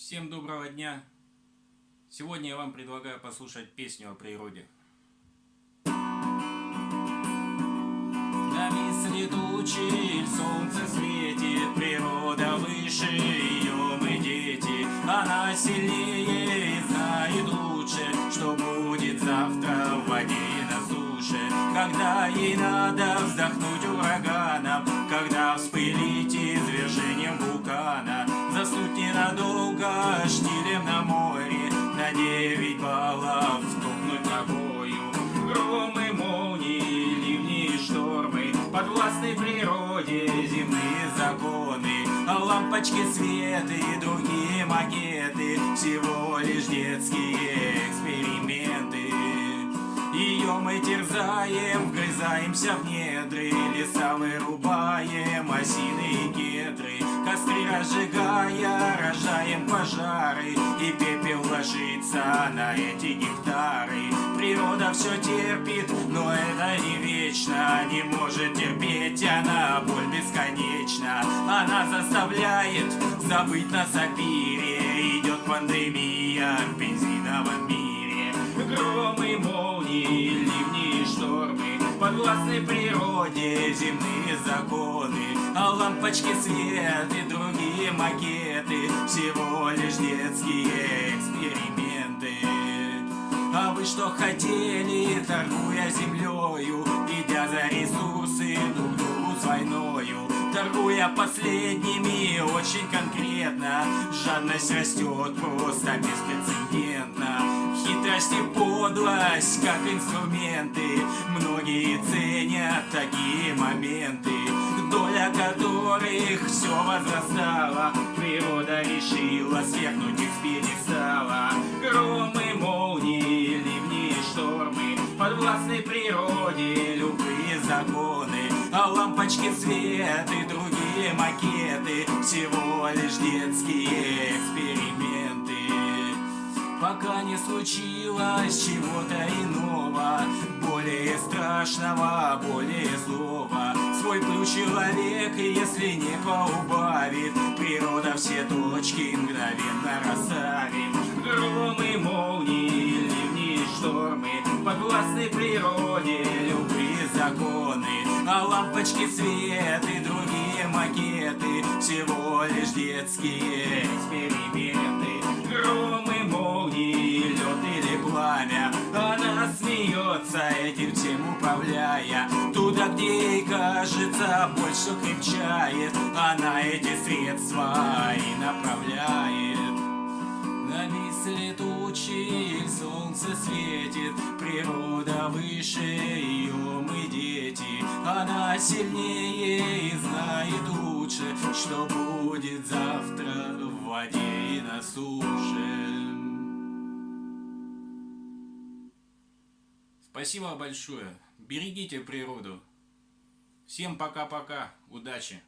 Всем доброго дня! Сегодня я вам предлагаю послушать песню о природе. Нависли тучи, солнце светит, природа выше ее мы дети. Она сильнее и знает лучше, что будет завтра в воде на суше. Когда ей надо вздохнуть ураганом, девять баллов стукнуть ногою. Громы, молнии, ливни и штормы, подвластны природе земные законы, а лампочки света и другие макеты, всего лишь детские эксперименты. Ее мы терзаем, вгрызаемся в недры, леса вырубаем, осины и кедры, костры разжигая, рожаем пожары, и пепел ложится на эти гектары. Природа все терпит, но это не вечно, не может терпеть она, боль бесконечна. Она заставляет забыть на сапире, идет пандемия в бензиновом мире. Молнии, ливни и штормы, подвластны природе земные законы, а лампочки свет и другие макеты всего лишь детские эксперименты. А вы что хотели, торгуя землею, идя за ресурсы друг другу с войною, торгуя последними очень конкретно, жадность растет просто беспрецедентно. Хитрость и подлость, как инструменты, многие ценят такие моменты, доля которых все возрастала, природа решила свергнуть их с пьедестала. Громы, молнии, ливни и штормы, подвластны природе любые законы, а лампочки свет и другие макеты. Всего лишь детские эксперименты. Пока не случилось чего-то иного, более страшного, более злого. Свой пыл человек, если не поубавит, природа все точки мгновенно расставит. Громы, молнии, ливни штормы, подвластны природе любые законы, а лампочки свет и другие макеты всего лишь детские эксперименты. Пламя, она смеется этим всем управляя. Туда, где ей кажется, больше крепчает, она эти средства и направляет. Нависли тучи, солнце светит, природа выше ее мы дети. Она сильнее и знает лучше, что будет завтра в воде и на суше. Спасибо большое. Берегите природу. Всем пока-пока. Удачи.